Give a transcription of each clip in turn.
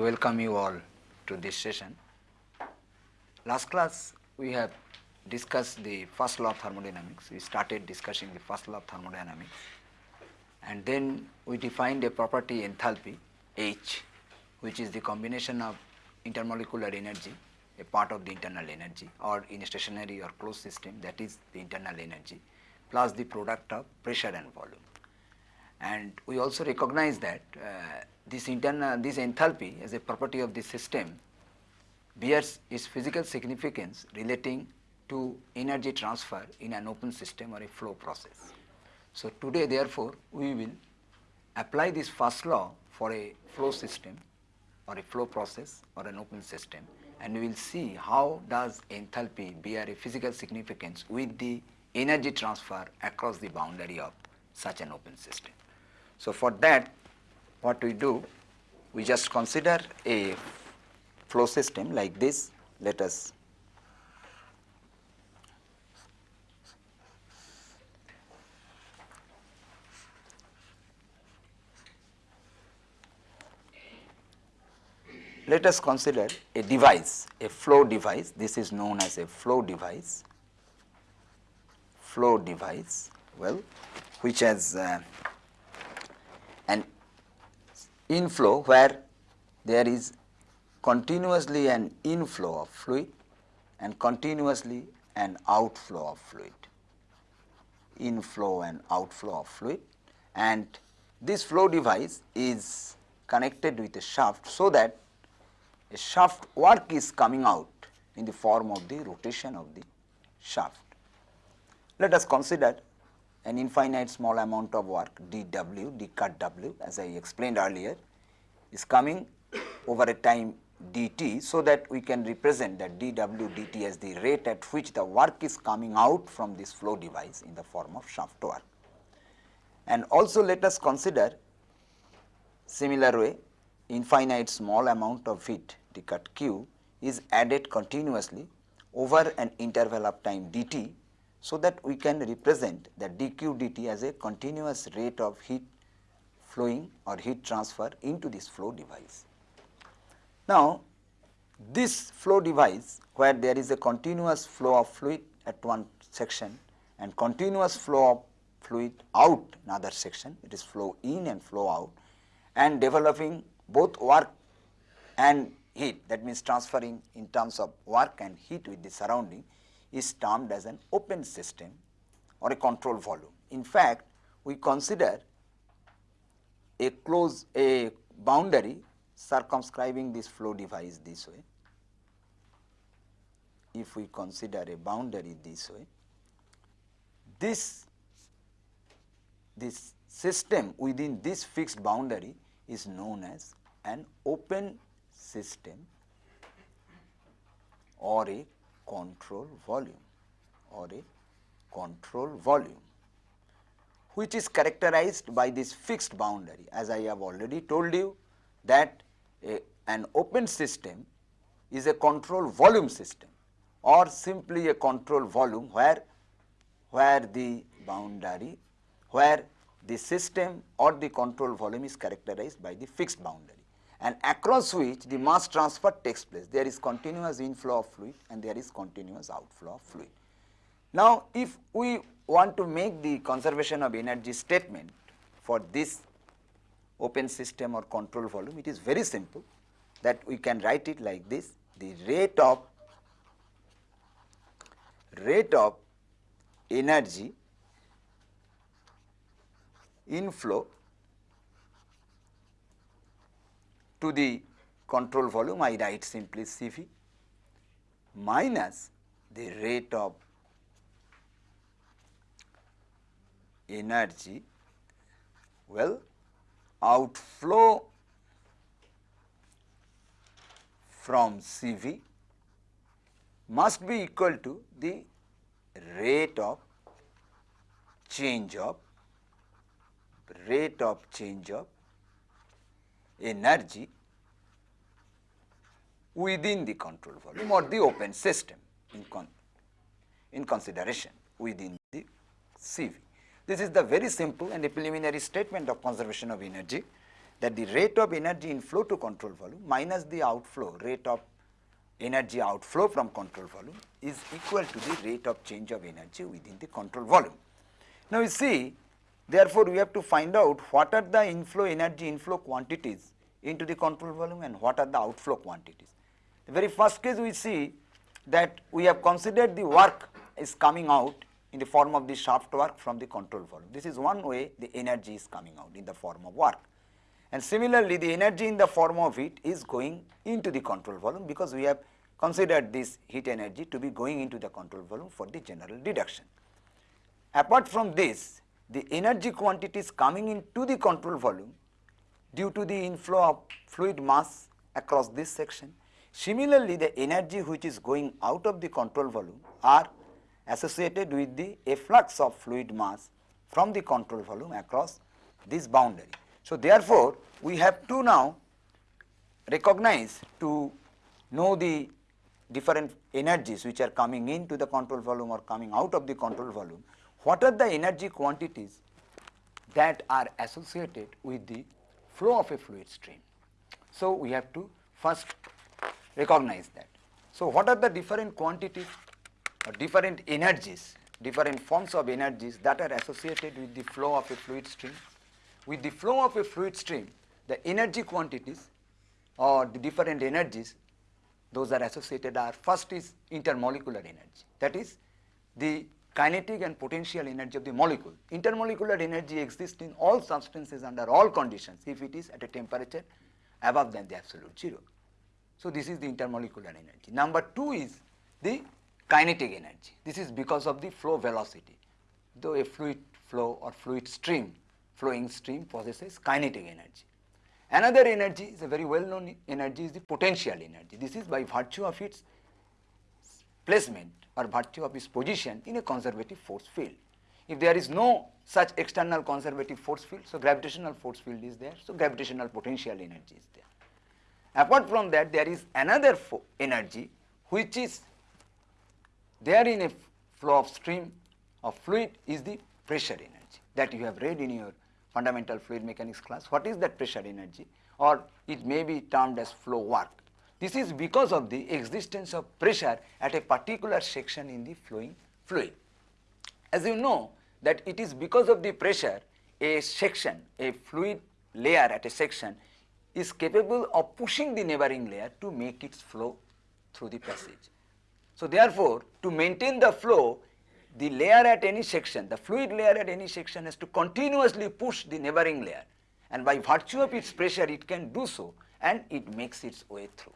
Welcome you all to this session. Last class we have discussed the first law of thermodynamics. We started discussing the first law of thermodynamics and then we defined a property enthalpy H which is the combination of intermolecular energy a part of the internal energy or in a stationary or closed system that is the internal energy plus the product of pressure and volume. And we also recognize that uh, this internal this enthalpy as a property of the system bears its physical significance relating to energy transfer in an open system or a flow process. So, today therefore, we will apply this first law for a flow system or a flow process or an open system and we will see how does enthalpy bear a physical significance with the energy transfer across the boundary of such an open system. So, for that what we do we just consider a flow system like this. Let us let us consider a device, a flow device, this is known as a flow device, flow device, well, which has uh, an inflow where there is continuously an inflow of fluid and continuously an outflow of fluid, inflow and outflow of fluid and this flow device is connected with a shaft so that a shaft work is coming out in the form of the rotation of the shaft. Let us consider an infinite small amount of work dW, d cut W as I explained earlier is coming over a time dt so that we can represent that dW dt as the rate at which the work is coming out from this flow device in the form of shaft work. And also let us consider similar way infinite small amount of heat d cut q is added continuously over an interval of time dt so that we can represent the dq dt as a continuous rate of heat flowing or heat transfer into this flow device. Now, this flow device where there is a continuous flow of fluid at one section and continuous flow of fluid out another section, it is flow in and flow out and developing both work and heat that means transferring in terms of work and heat with the surrounding is termed as an open system or a control volume. In fact, we consider a close a boundary circumscribing this flow device this way. If we consider a boundary this way, this this system within this fixed boundary is known as an open system or a control volume or a control volume which is characterized by this fixed boundary. As I have already told you that a, an open system is a control volume system or simply a control volume where where the boundary where the system or the control volume is characterized by the fixed boundary and across which the mass transfer takes place. There is continuous inflow of fluid and there is continuous outflow of fluid. Now, if we want to make the conservation of energy statement for this open system or control volume, it is very simple that we can write it like this, the rate of rate of energy inflow to the control volume I write simply Cv minus the rate of energy well outflow from Cv must be equal to the rate of change of rate of change of energy within the control volume or the open system in, con in consideration within the CV. This is the very simple and preliminary statement of conservation of energy that the rate of energy inflow to control volume minus the outflow rate of energy outflow from control volume is equal to the rate of change of energy within the control volume. Now, you see therefore, we have to find out what are the inflow energy inflow quantities into the control volume and what are the outflow quantities. The very first case we see that we have considered the work is coming out in the form of the shaft work from the control volume. This is one way the energy is coming out in the form of work. And similarly, the energy in the form of heat is going into the control volume because we have considered this heat energy to be going into the control volume for the general deduction. Apart from this, the energy quantities coming into the control volume due to the inflow of fluid mass across this section. Similarly, the energy which is going out of the control volume are associated with the efflux of fluid mass from the control volume across this boundary. So, therefore, we have to now recognize to know the different energies which are coming into the control volume or coming out of the control volume, what are the energy quantities that are associated with the flow of a fluid stream. So, we have to first recognize that. So, what are the different quantities or different energies, different forms of energies that are associated with the flow of a fluid stream? With the flow of a fluid stream, the energy quantities or the different energies those are associated are first is intermolecular energy that is the kinetic and potential energy of the molecule. Intermolecular energy exists in all substances under all conditions if it is at a temperature above than the absolute zero. So, this is the intermolecular energy. Number 2 is the kinetic energy. This is because of the flow velocity. Though a fluid flow or fluid stream flowing stream possesses kinetic energy. Another energy is a very well known energy is the potential energy. This is by virtue of its placement or virtue of its position in a conservative force field. If there is no such external conservative force field, so gravitational force field is there, so gravitational potential energy is there. Apart from that, there is another energy which is there in a flow of stream of fluid is the pressure energy that you have read in your fundamental fluid mechanics class. What is that pressure energy or it may be termed as flow work. This is because of the existence of pressure at a particular section in the flowing fluid. As you know that it is because of the pressure a section, a fluid layer at a section is capable of pushing the neighboring layer to make its flow through the passage. So, therefore, to maintain the flow the layer at any section, the fluid layer at any section has to continuously push the neighboring layer and by virtue of its pressure it can do so and it makes its way through.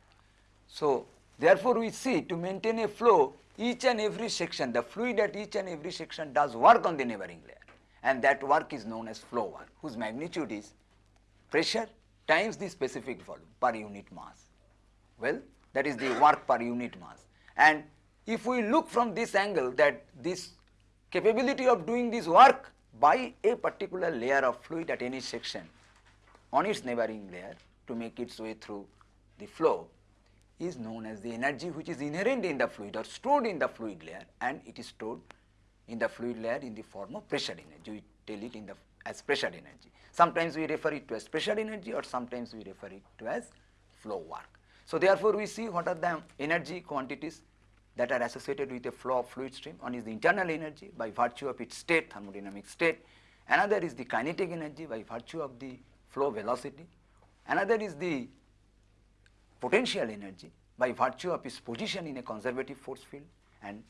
So, therefore, we see to maintain a flow each and every section, the fluid at each and every section does work on the neighboring layer and that work is known as flow work whose magnitude is pressure times the specific volume per unit mass. Well, that is the work per unit mass and if we look from this angle that this capability of doing this work by a particular layer of fluid at any section on its neighboring layer to make its way through the flow is known as the energy which is inherent in the fluid or stored in the fluid layer and it is stored in the fluid layer in the form of pressure energy. We tell it in the as pressure energy. Sometimes we refer it to as pressure energy or sometimes we refer it to as flow work. So, therefore, we see what are the energy quantities that are associated with a flow of fluid stream. One is the internal energy by virtue of its state, thermodynamic state. Another is the kinetic energy by virtue of the flow velocity. Another is the potential energy by virtue of its position in a conservative force field and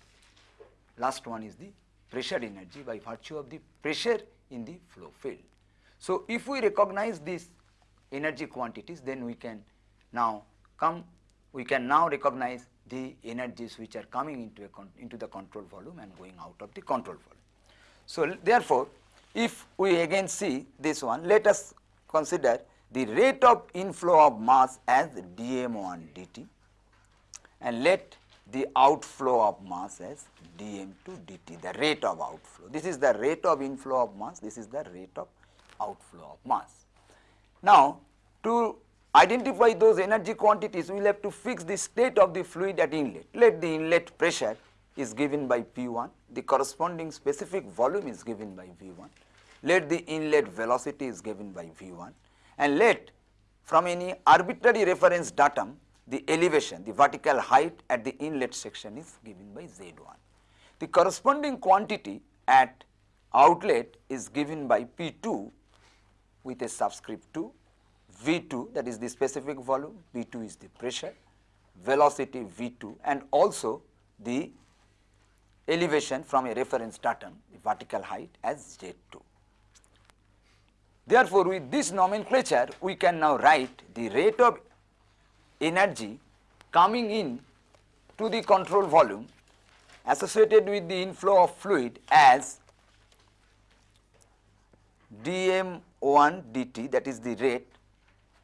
last one is the pressure energy by virtue of the pressure in the flow field. So, if we recognize these energy quantities then we can now come we can now recognize the energies which are coming into, a into the control volume and going out of the control volume. So, therefore, if we again see this one, let us consider the rate of inflow of mass as dm1 dt and let the outflow of mass as dm2 dt, the rate of outflow. This is the rate of inflow of mass, this is the rate of outflow of mass. Now, to identify those energy quantities, we will have to fix the state of the fluid at inlet. Let the inlet pressure is given by P1, the corresponding specific volume is given by V1. Let the inlet velocity is given by V1 and let from any arbitrary reference datum the elevation, the vertical height at the inlet section is given by Z1. The corresponding quantity at outlet is given by P2 with a subscript 2, V2 that is the specific volume, V2 is the pressure, velocity V2 and also the elevation from a reference datum, the vertical height as Z2. Therefore, with this nomenclature we can now write the rate of energy coming in to the control volume associated with the inflow of fluid as dm1 dt that is the rate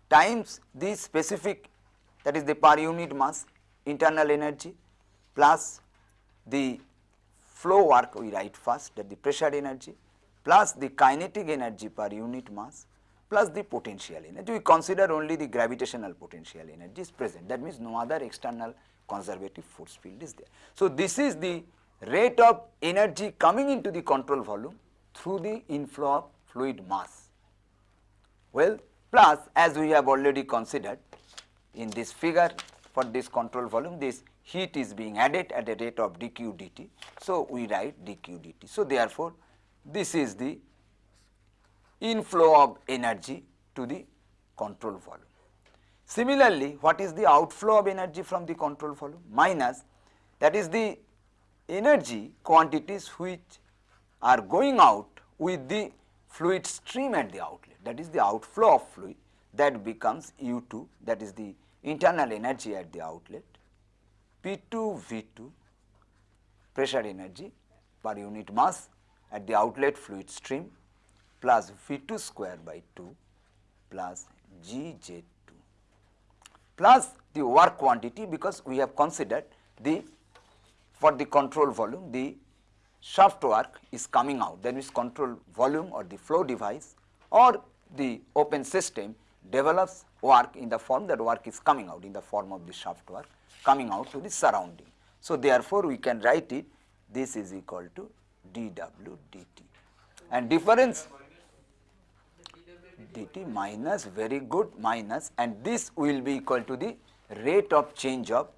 times the specific that is the per unit mass internal energy plus the flow work we write first that the pressure energy plus the kinetic energy per unit mass plus the potential energy. We consider only the gravitational potential energy is present that means no other external conservative force field is there. So, this is the rate of energy coming into the control volume through the inflow of fluid mass. Well, plus as we have already considered in this figure for this control volume this heat is being added at a rate of dq dt. So, we write dq dt. So, therefore, this is the inflow of energy to the control volume. Similarly, what is the outflow of energy from the control volume? Minus that is the energy quantities which are going out with the fluid stream at the outlet that is the outflow of fluid that becomes U2 that is the internal energy at the outlet P2 V2 pressure energy per unit mass at the outlet fluid stream plus V2 square by 2 plus GZ2 plus the work quantity because we have considered the for the control volume the shaft work is coming out that means control volume or the flow device or the open system develops work in the form that work is coming out in the form of the shaft work coming out to the surrounding. So, therefore, we can write it this is equal to dw dt and difference? Dt minus very good minus. And this will be equal to the rate of change of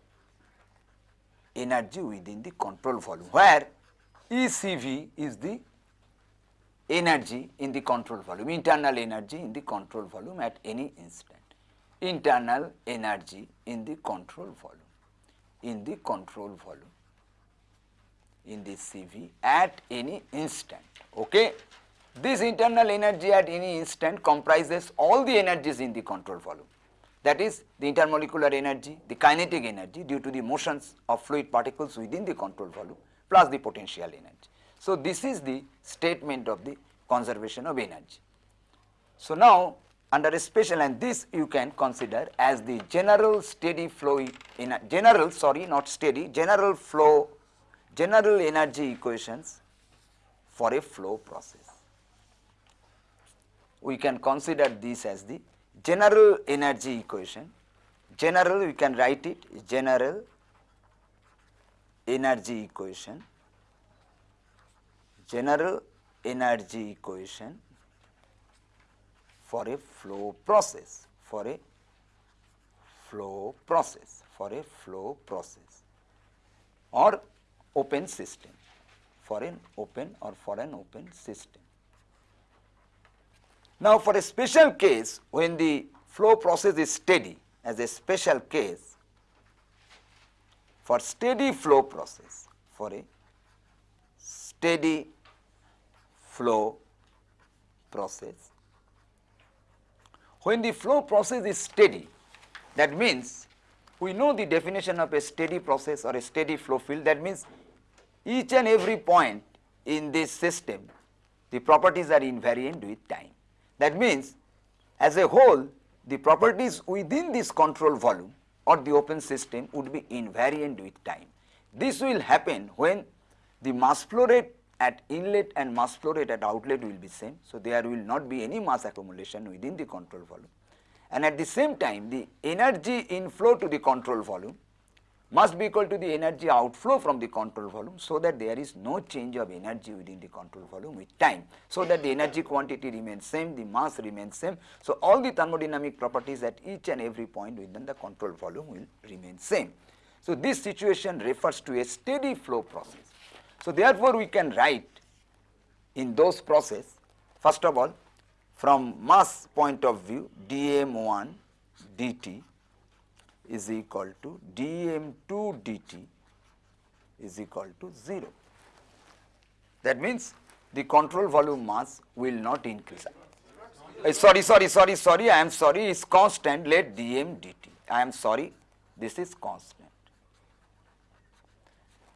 energy within the control volume where ECV is the energy in the control volume internal energy in the control volume at any instant. Internal energy in the control volume in the control volume in the CV at any instant. Okay. This internal energy at any instant comprises all the energies in the control volume that is the intermolecular energy, the kinetic energy due to the motions of fluid particles within the control volume plus the potential energy. So, this is the statement of the conservation of energy. So, now under a special and this you can consider as the general steady flow in general sorry not steady general flow general energy equations for a flow process. We can consider this as the general energy equation. General we can write it general energy equation, general energy equation for a flow process, for a flow process, for a flow process or open system for an open or for an open system. Now, for a special case when the flow process is steady as a special case for steady flow process for a steady flow process. When the flow process is steady that means we know the definition of a steady process or a steady flow field that means each and every point in this system, the properties are invariant with time. That means, as a whole, the properties within this control volume or the open system would be invariant with time. This will happen when the mass flow rate at inlet and mass flow rate at outlet will be same. So, there will not be any mass accumulation within the control volume and at the same time the energy inflow to the control volume must be equal to the energy outflow from the control volume so that there is no change of energy within the control volume with time. So that the energy quantity remains same the mass remains same. So all the thermodynamic properties at each and every point within the control volume will remain same. So this situation refers to a steady flow process. So therefore we can write in those process first of all from mass point of view dm1 dt is equal to dm2 dt is equal to 0. That means the control volume mass will not increase. Uh, sorry, sorry, sorry, sorry, I am sorry, is constant, let dm dt. I am sorry, this is constant.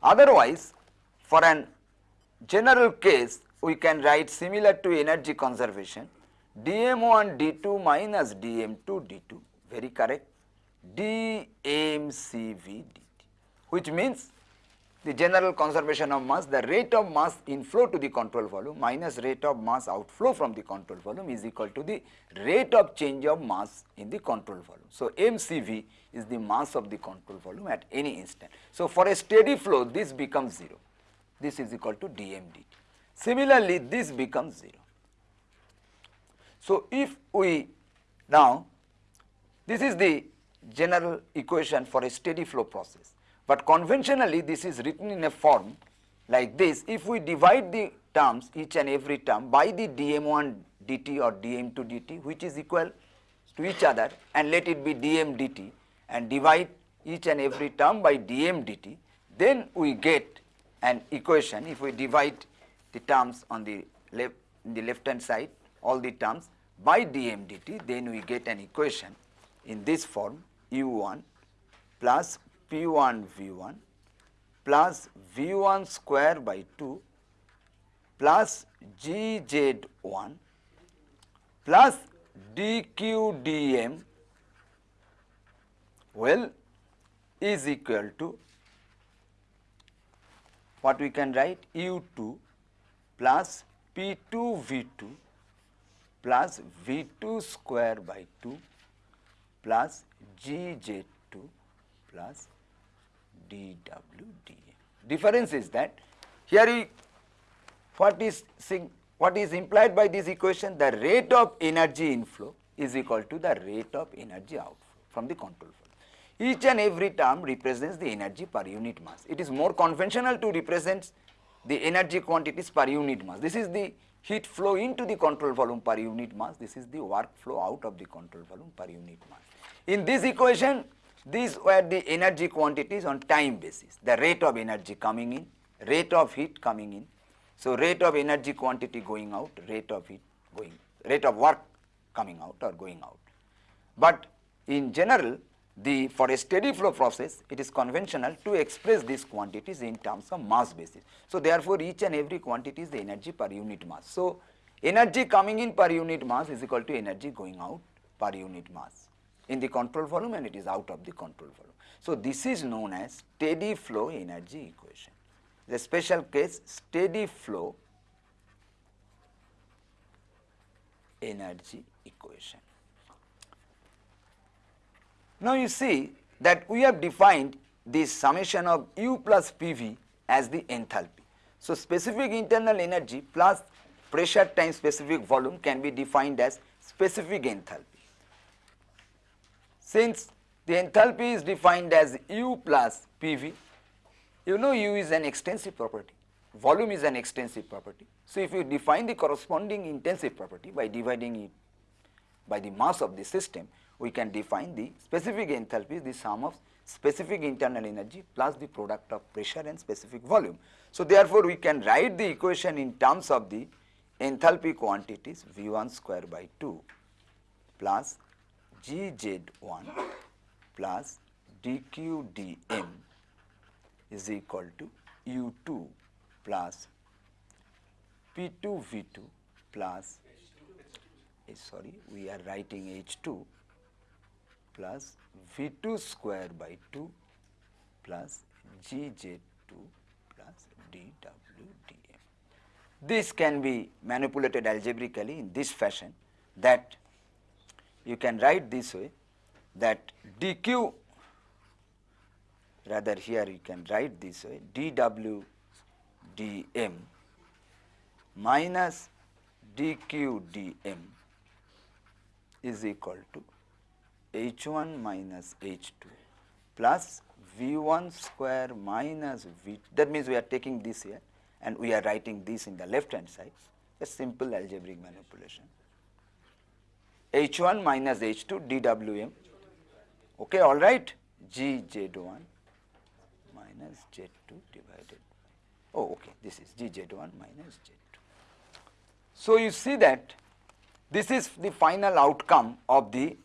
Otherwise, for an general case, we can write similar to energy conservation, dm1 d2 minus dm2 d2, very correct dmCV dt, which means the general conservation of mass, the rate of mass inflow to the control volume minus rate of mass outflow from the control volume is equal to the rate of change of mass in the control volume. So, mCV is the mass of the control volume at any instant. So, for a steady flow this becomes 0, this is equal to DMDT. Similarly, this becomes 0. So, if we now this is the general equation for a steady flow process. But conventionally this is written in a form like this. If we divide the terms each and every term by the dm1 dt or dm2 dt which is equal to each other and let it be dm dt and divide each and every term by dm dt then we get an equation if we divide the terms on the left the left hand side all the terms by dm dt then we get an equation in this form u1 plus p1 v1 plus v1 square by 2 plus gz1 plus dqdm well is equal to what we can write? u2 plus p2 v2 plus v2 square by 2 plus GZ2 plus dWdA. Difference is that here what is what is implied by this equation the rate of energy inflow is equal to the rate of energy outflow from the control flow. Each and every term represents the energy per unit mass. It is more conventional to represent the energy quantities per unit mass. This is the heat flow into the control volume per unit mass. This is the work flow out of the control volume per unit mass. In this equation, these were the energy quantities on time basis, the rate of energy coming in, rate of heat coming in. So, rate of energy quantity going out, rate of heat going, rate of work coming out or going out. But in general, the for a steady flow process, it is conventional to express these quantities in terms of mass basis. So, therefore, each and every quantity is the energy per unit mass. So, energy coming in per unit mass is equal to energy going out per unit mass in the control volume and it is out of the control volume. So, this is known as steady flow energy equation. The special case steady flow energy equation. Now, you see that we have defined this summation of U plus PV as the enthalpy. So, specific internal energy plus pressure times specific volume can be defined as specific enthalpy. Since the enthalpy is defined as U plus PV, you know U is an extensive property, volume is an extensive property. So, if you define the corresponding intensive property by dividing it by the mass of the system, we can define the specific enthalpy the sum of specific internal energy plus the product of pressure and specific volume. So, therefore, we can write the equation in terms of the enthalpy quantities V1 square by 2 plus Gz1 plus dQdm is equal to U2 plus P2V2 plus eh, sorry we are writing H2 plus V2 square by 2 plus Gz2 plus dWdm. This can be manipulated algebraically in this fashion that you can write this way that dq rather here you can write this way dw dm minus dq dm is equal to h1 minus h2 plus v1 square minus v that means we are taking this here and we are writing this in the left hand side a simple algebraic manipulation h1 minus h2 dwm okay all right g z1 minus z2 divided by oh okay this is g z1 minus z2 so you see that this is the final outcome of the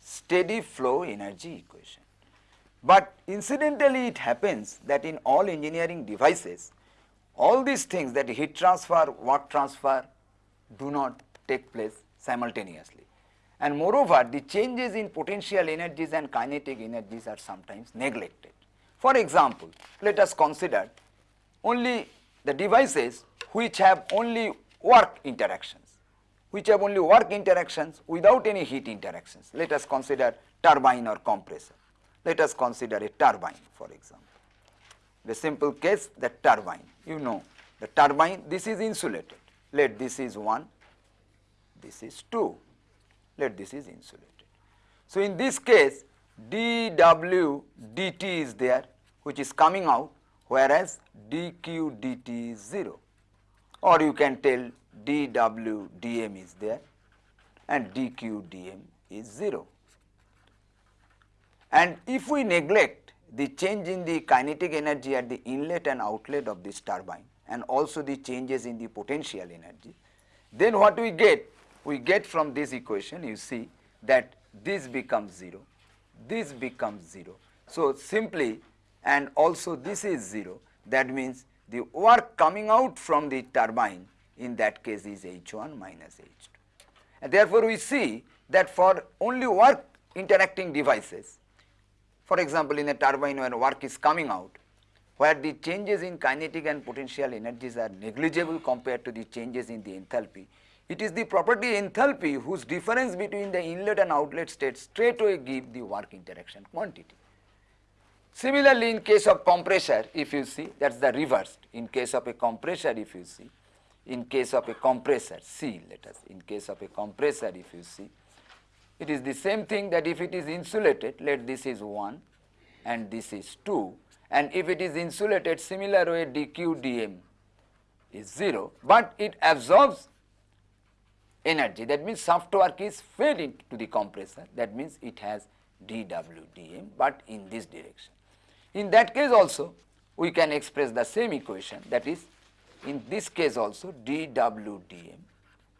steady flow energy equation. But incidentally it happens that in all engineering devices, all these things that heat transfer, work transfer do not take place simultaneously. And moreover, the changes in potential energies and kinetic energies are sometimes neglected. For example, let us consider only the devices which have only work interactions which have only work interactions without any heat interactions. Let us consider turbine or compressor. Let us consider a turbine for example. The simple case the turbine, you know the turbine this is insulated, let this is 1, this is 2, let this is insulated. So, in this case dw dt is there which is coming out whereas dq dt is 0 or you can tell dw dm is there and dq dm is 0. And if we neglect the change in the kinetic energy at the inlet and outlet of this turbine and also the changes in the potential energy, then what we get? We get from this equation you see that this becomes 0, this becomes 0. So, simply and also this is 0 that means the work coming out from the turbine in that case is H1 minus H2. And therefore, we see that for only work interacting devices, for example, in a turbine when work is coming out, where the changes in kinetic and potential energies are negligible compared to the changes in the enthalpy, it is the property enthalpy whose difference between the inlet and outlet state straightway give the work interaction quantity. Similarly, in case of compressor, if you see that is the reverse. In case of a compressor, if you see, in case of a compressor, C let us, in case of a compressor if you see, it is the same thing that if it is insulated, let this is 1 and this is 2 and if it is insulated similar way dq dm is 0, but it absorbs energy that means shaft work is fed into the compressor that means it has dw dm, but in this direction. In that case also we can express the same equation that is in this case also dWdm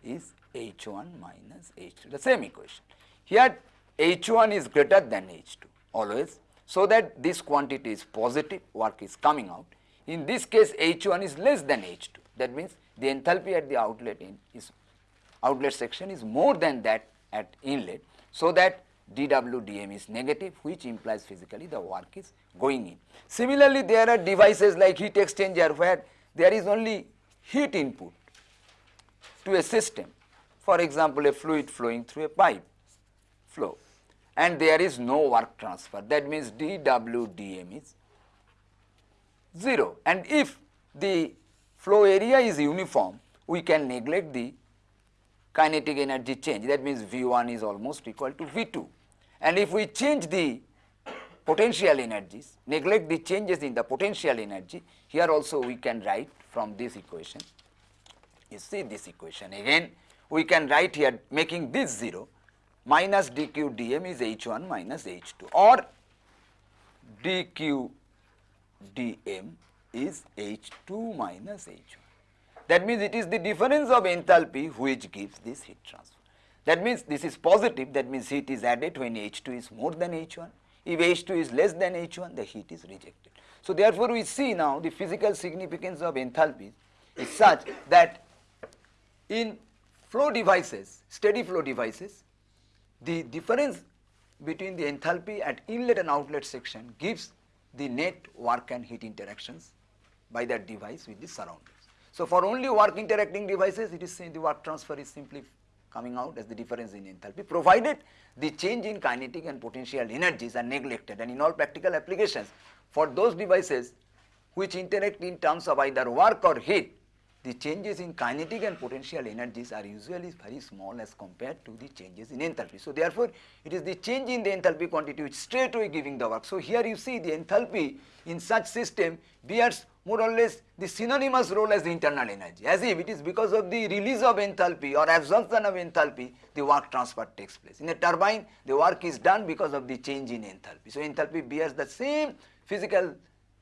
is H1 minus H2 the same equation. Here H1 is greater than H2 always so that this quantity is positive work is coming out. In this case H1 is less than H2 that means the enthalpy at the outlet in is outlet section is more than that at inlet so that dWdm is negative which implies physically the work is going in. Similarly, there are devices like heat exchanger where there is only heat input to a system. For example, a fluid flowing through a pipe flow and there is no work transfer that means dWdm is 0 and if the flow area is uniform we can neglect the kinetic energy change that means V1 is almost equal to V2 and if we change the potential energies, neglect the changes in the potential energy, here also we can write from this equation. You see this equation again, we can write here making this 0 minus dq dm is h1 minus h2 or dq dm is h2 minus h1. That means it is the difference of enthalpy which gives this heat transfer. That means this is positive, that means heat is added when H2 is more than H1. If H2 is less than H1, the heat is rejected. So therefore, we see now the physical significance of enthalpy is such that in flow devices, steady flow devices, the difference between the enthalpy at inlet and outlet section gives the net work and heat interactions by that device with the surroundings. So for only work interacting devices, it is the work transfer is simply coming out as the difference in enthalpy provided the change in kinetic and potential energies are neglected. And in all practical applications for those devices which interact in terms of either work or heat, the changes in kinetic and potential energies are usually very small as compared to the changes in enthalpy. So, therefore, it is the change in the enthalpy quantity which straight away giving the work. So, here you see the enthalpy in such system bears more or less the synonymous role as the internal energy as if it is because of the release of enthalpy or absorption of enthalpy the work transfer takes place. In a turbine the work is done because of the change in enthalpy. So, enthalpy bears the same physical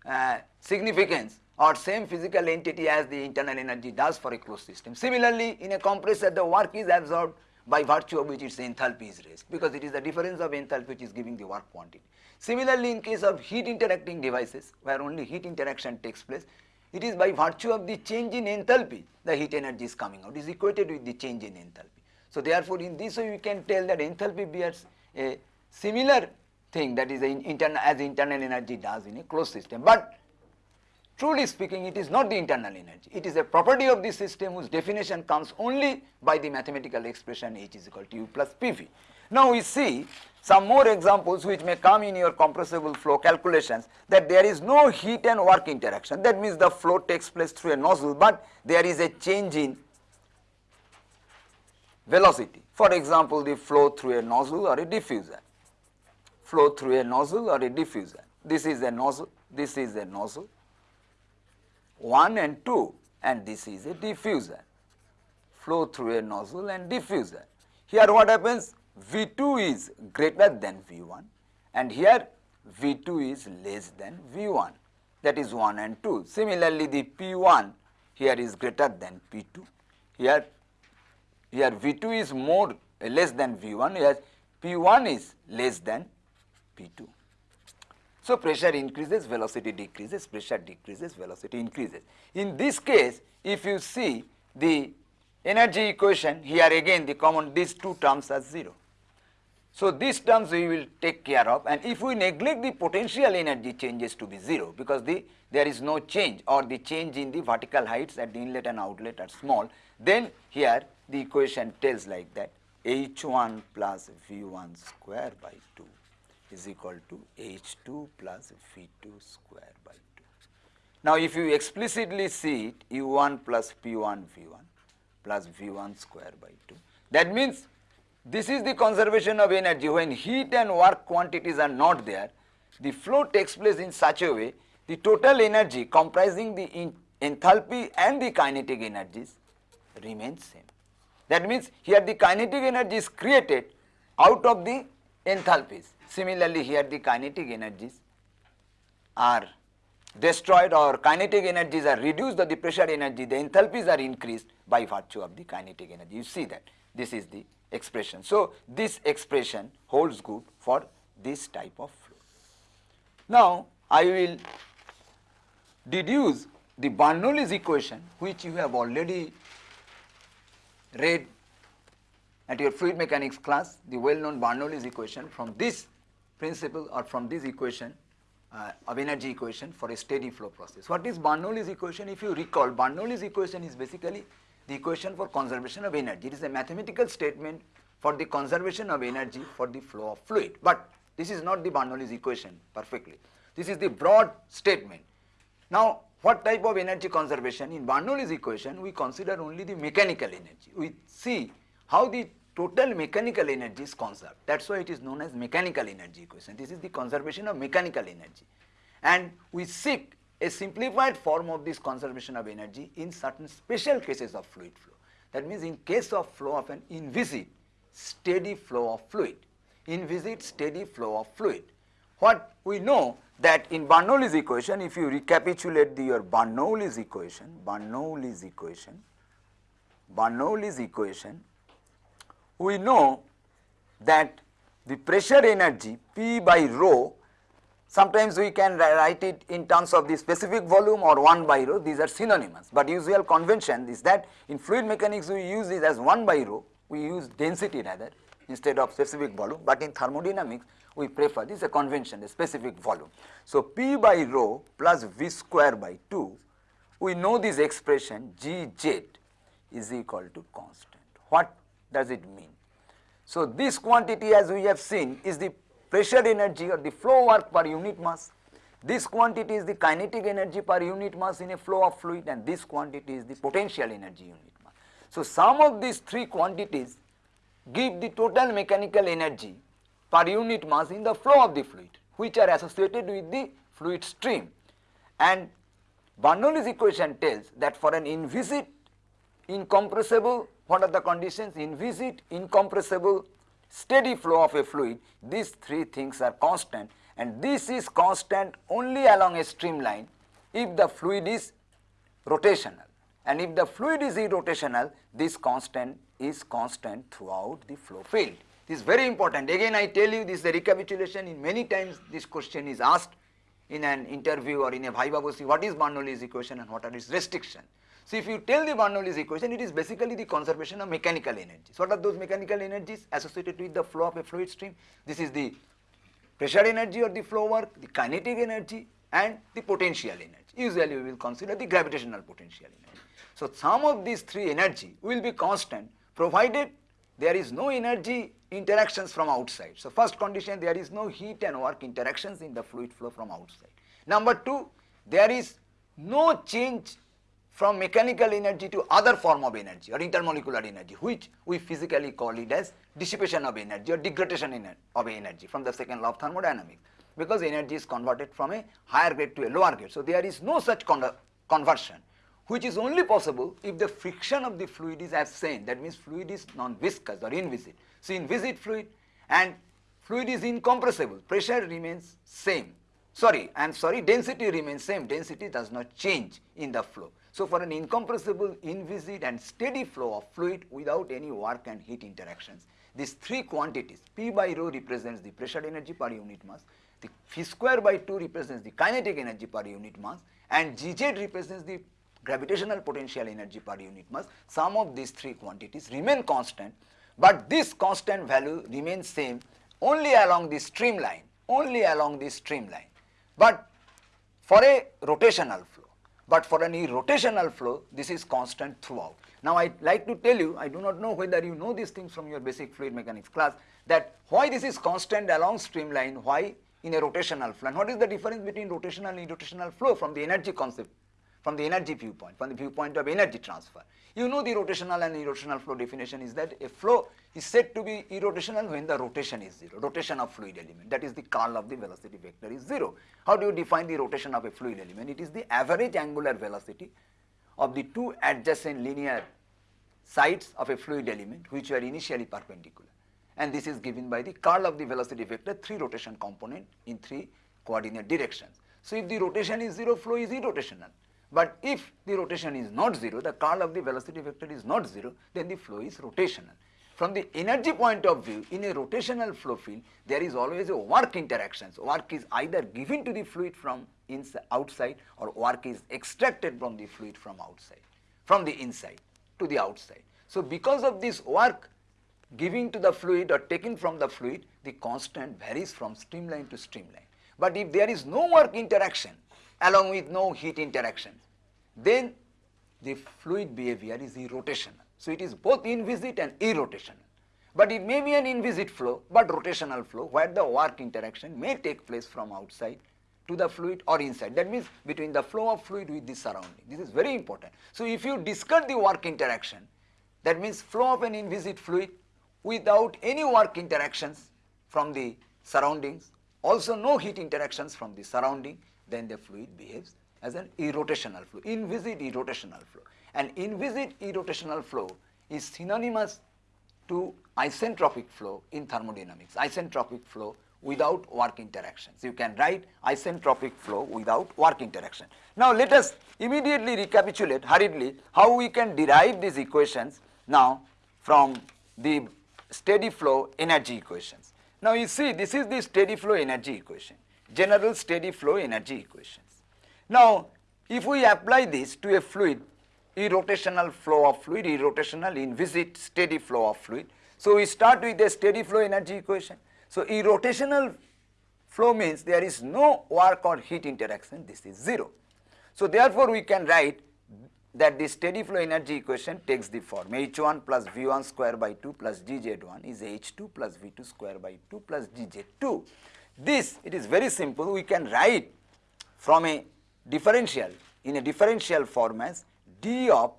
uh, significance or same physical entity as the internal energy does for a closed system. Similarly, in a compressor the work is absorbed by virtue of which its enthalpy is raised because it is the difference of enthalpy which is giving the work quantity. Similarly, in case of heat interacting devices where only heat interaction takes place, it is by virtue of the change in enthalpy the heat energy is coming out, is equated with the change in enthalpy. So, therefore, in this way we can tell that enthalpy bears a similar thing that is as internal energy does in a closed system, but Truly speaking, it is not the internal energy. It is a property of the system whose definition comes only by the mathematical expression H is equal to U plus PV. Now we see some more examples which may come in your compressible flow calculations that there is no heat and work interaction. That means the flow takes place through a nozzle, but there is a change in velocity. For example, the flow through a nozzle or a diffuser. Flow through a nozzle or a diffuser. This is a nozzle, this is a nozzle 1 and 2 and this is a diffuser flow through a nozzle and diffuser. Here what happens V2 is greater than V1 and here V2 is less than V1 that is 1 and 2. Similarly, the P1 here is greater than P2 here here V2 is more less than V1 here P1 is less than P2. So, pressure increases, velocity decreases, pressure decreases, velocity increases. In this case, if you see the energy equation, here again the common these two terms are 0. So, these terms we will take care of and if we neglect the potential energy changes to be 0 because the there is no change or the change in the vertical heights at the inlet and outlet are small, then here the equation tells like that H1 plus V1 square by 2 is equal to H2 plus V2 square by 2. Now, if you explicitly see it U1 plus P1 V1 plus V1 square by 2, that means this is the conservation of energy when heat and work quantities are not there, the flow takes place in such a way the total energy comprising the enthalpy and the kinetic energies remains same. That means here the kinetic energy is created out of the enthalpies Similarly, here the kinetic energies are destroyed or kinetic energies are reduced the pressure energy, the enthalpies are increased by virtue of the kinetic energy. You see that this is the expression. So, this expression holds good for this type of flow. Now, I will deduce the Bernoulli's equation which you have already read at your fluid mechanics class, the well known Bernoulli's equation from this principle or from this equation uh, of energy equation for a steady flow process. What is Bernoulli's equation? If you recall, Bernoulli's equation is basically the equation for conservation of energy. It is a mathematical statement for the conservation of energy for the flow of fluid. But this is not the Bernoulli's equation perfectly. This is the broad statement. Now, what type of energy conservation? In Bernoulli's equation, we consider only the mechanical energy. We see how the total mechanical energy is conserved. That is why it is known as mechanical energy equation. This is the conservation of mechanical energy. And we seek a simplified form of this conservation of energy in certain special cases of fluid flow. That means in case of flow of an inviscid steady flow of fluid, inviscid steady flow of fluid. What we know that in Bernoulli's equation, if you recapitulate the, your Bernoulli's equation, Bernoulli's equation, Bernoulli's equation, we know that the pressure energy P by rho sometimes we can write it in terms of the specific volume or 1 by rho these are synonymous, but usual convention is that in fluid mechanics we use this as 1 by rho we use density rather instead of specific volume, but in thermodynamics we prefer this is a convention a specific volume. So, P by rho plus V square by 2 we know this expression G z is equal to constant. What does it mean? So, this quantity as we have seen is the pressure energy or the flow work per unit mass. this quantity is the kinetic energy per unit mass in a flow of fluid and this quantity is the potential energy unit mass. So, sum of these three quantities give the total mechanical energy per unit mass in the flow of the fluid which are associated with the fluid stream and Bernoulli's equation tells that for an inviscid incompressible what are the conditions? Inviscid incompressible steady flow of a fluid. These three things are constant and this is constant only along a streamline if the fluid is rotational. And if the fluid is irrotational this constant is constant throughout the flow field. This is very important. Again I tell you this is a recapitulation. In many times this question is asked in an interview or in a viva voce what is Bernoulli's equation and what are its restrictions. So, if you tell the Bernoulli's equation it is basically the conservation of mechanical energies. What are those mechanical energies associated with the flow of a fluid stream? This is the pressure energy or the flow work, the kinetic energy and the potential energy. Usually we will consider the gravitational potential energy. So, sum of these three energy will be constant provided there is no energy interactions from outside. So, first condition there is no heat and work interactions in the fluid flow from outside. Number 2 there is no change from mechanical energy to other form of energy or intermolecular energy which we physically call it as dissipation of energy or degradation of energy from the second law of thermodynamics because energy is converted from a higher grade to a lower grade. So, there is no such conversion which is only possible if the friction of the fluid is same that means fluid is non-viscous or inviscid. So, inviscid fluid and fluid is incompressible pressure remains same sorry I am sorry density remains same density does not change in the flow. So, for an incompressible inviscid and steady flow of fluid without any work and heat interactions these three quantities P by rho represents the pressure energy per unit mass, the phi square by 2 represents the kinetic energy per unit mass and Gz represents the gravitational potential energy per unit mass, Sum of these three quantities remain constant, but this constant value remains same only along the streamline, only along the streamline, but for a rotational. But for any rotational flow, this is constant throughout. Now, I like to tell you, I do not know whether you know these things from your basic fluid mechanics class, that why this is constant along streamline, why in a rotational flow, and what is the difference between rotational and irrotational flow from the energy concept from the energy viewpoint, from the viewpoint of energy transfer. You know the rotational and irrotational flow definition is that a flow is said to be irrotational when the rotation is 0, rotation of fluid element that is the curl of the velocity vector is 0. How do you define the rotation of a fluid element? It is the average angular velocity of the two adjacent linear sides of a fluid element which were initially perpendicular and this is given by the curl of the velocity vector 3 rotation component in 3 coordinate directions. So, if the rotation is 0 flow is irrotational but if the rotation is not 0, the curl of the velocity vector is not 0, then the flow is rotational. From the energy point of view, in a rotational flow field, there is always a work interaction. So, Work is either given to the fluid from inside, outside or work is extracted from the fluid from outside, from the inside to the outside. So, because of this work giving to the fluid or taken from the fluid, the constant varies from streamline to streamline. But if there is no work interaction, along with no heat interaction. then the fluid behavior is irrotational. So, it is both inviscid and irrotational. But it may be an inviscid flow, but rotational flow where the work interaction may take place from outside to the fluid or inside. That means between the flow of fluid with the surrounding. This is very important. So, if you discard the work interaction, that means flow of an inviscid fluid without any work interactions from the surroundings, also no heat interactions from the surrounding, then the fluid behaves as an irrotational flow, inviscid irrotational flow. And inviscid irrotational flow is synonymous to isentropic flow in thermodynamics, isentropic flow without work interactions. You can write isentropic flow without work interaction. Now, let us immediately recapitulate hurriedly how we can derive these equations now from the steady flow energy equations. Now, you see this is the steady flow energy equation general steady flow energy equations. Now, if we apply this to a fluid, irrotational flow of fluid, irrotational inviscid steady flow of fluid. So, we start with a steady flow energy equation. So, irrotational flow means there is no work or heat interaction, this is 0. So, therefore, we can write that the steady flow energy equation takes the form H1 plus V1 square by 2 plus Gz1 is H2 plus V2 square by 2 plus Gz2. This, it is very simple, we can write from a differential in a differential form as d of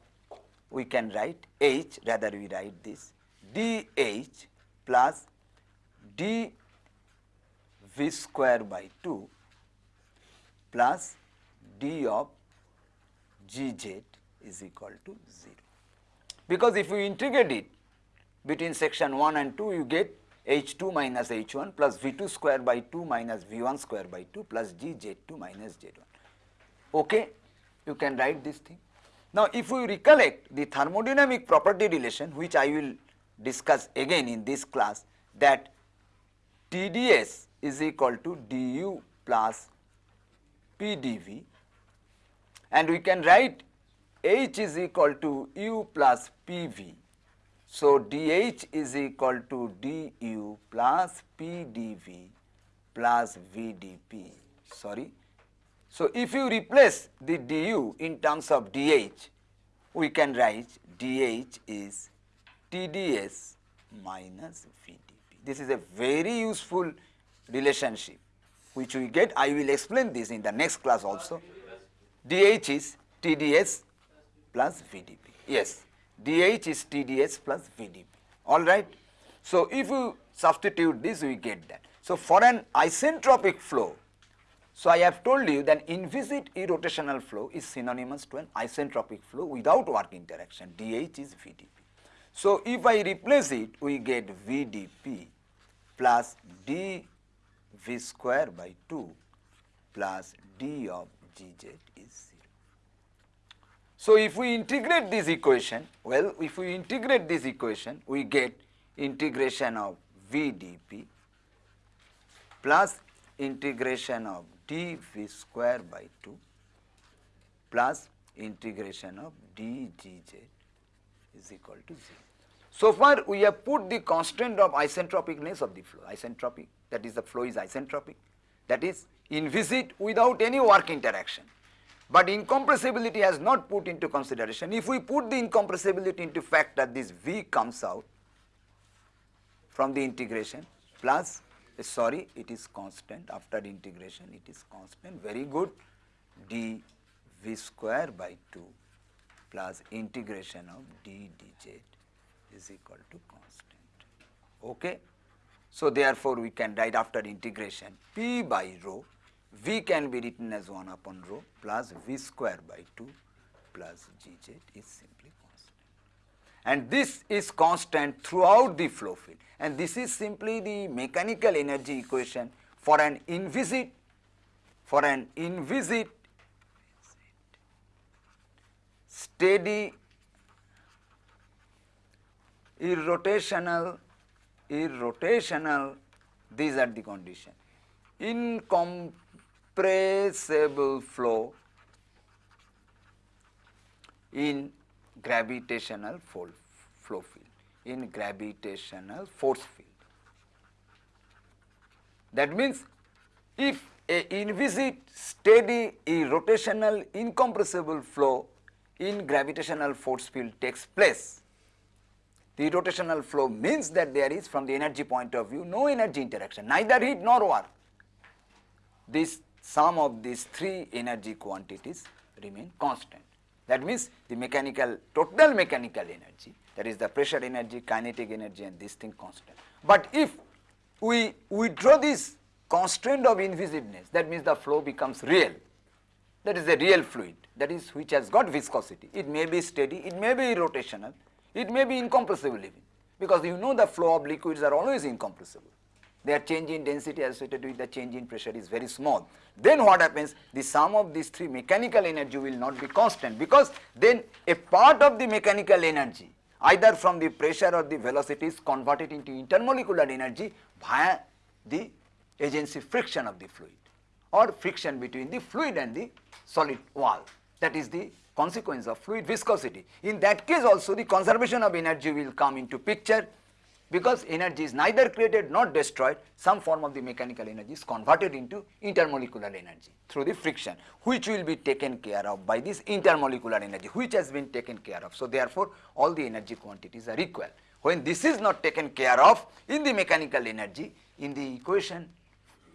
we can write h rather we write this dh plus d v square by 2 plus d of gz is equal to 0. Because if you integrate it between section 1 and 2 you get h2 minus h1 plus v2 square by 2 minus v1 square by 2 plus gz2 minus z1. Okay, you can write this thing. Now, if we recollect the thermodynamic property relation which I will discuss again in this class that TDS is equal to du plus PdV and we can write H is equal to U plus PV. So, dH is equal to du plus PdV plus VdP sorry. So, if you replace the du in terms of dH we can write dH is TDS minus VdP. This is a very useful relationship which we get. I will explain this in the next class also. DH is TDS plus VdP. Yes, DH is TDS plus VdP. All right. So, if you substitute this, we get that. So, for an isentropic flow, so I have told you that inviscid irrotational flow is synonymous to an isentropic flow without work interaction. DH is VdP. So, if I replace it, we get VdP plus d v square by 2 plus d of gz is 0. So, if we integrate this equation, well, if we integrate this equation, we get integration of v dp plus integration of d v square by 2 plus integration of d g z is equal to 0. So far we have put the constant of isentropicness of the flow, isentropic that is the flow is isentropic that is inviscid without any work interaction. But incompressibility has not put into consideration. If we put the incompressibility into factor this V comes out from the integration plus sorry it is constant after integration it is constant very good d v square by 2 plus integration of d dz is equal to constant. Okay. So, therefore, we can write after integration p by rho v can be written as 1 upon rho plus v square by 2 plus gz is simply constant. And this is constant throughout the flow field and this is simply the mechanical energy equation for an inviscid for an inviscid steady irrotational, irrotational, these are the condition. Incompressible flow in gravitational flow field, in gravitational force field. That means, if a inviscid steady rotational incompressible flow in gravitational force field takes place, the rotational flow means that there is from the energy point of view no energy interaction, neither heat nor work. This sum of these three energy quantities remain constant. That means the mechanical, total mechanical energy that is the pressure energy, kinetic energy and this thing constant. But if we withdraw this constraint of inviscidness, that means the flow becomes real. That is a real fluid, that is which has got viscosity. It may be steady, it may be rotational, it may be incompressible even because you know the flow of liquids are always incompressible. Their change in density associated with the change in pressure is very small. Then what happens? The sum of these three mechanical energy will not be constant because then a part of the mechanical energy either from the pressure or the velocity is converted into intermolecular energy via the agency friction of the fluid or friction between the fluid and the solid wall. That is the consequence of fluid viscosity. In that case also the conservation of energy will come into picture because energy is neither created nor destroyed, some form of the mechanical energy is converted into intermolecular energy through the friction, which will be taken care of by this intermolecular energy, which has been taken care of. So, therefore, all the energy quantities are equal. When this is not taken care of in the mechanical energy, in the equation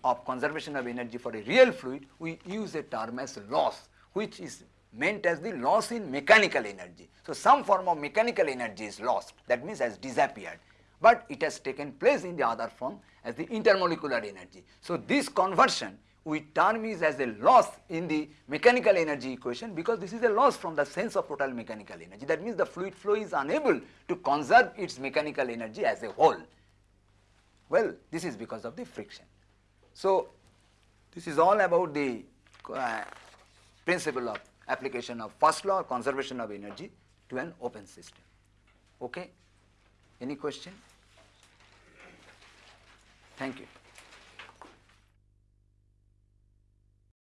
of conservation of energy for a real fluid, we use a term as loss, which is meant as the loss in mechanical energy. So, some form of mechanical energy is lost, that means has disappeared, but it has taken place in the other form as the intermolecular energy. So, this conversion we term is as a loss in the mechanical energy equation because this is a loss from the sense of total mechanical energy. That means the fluid flow is unable to conserve its mechanical energy as a whole. Well, this is because of the friction. So, this is all about the uh, principle of application of first law conservation of energy to an open system. Okay? Any question? Thank you.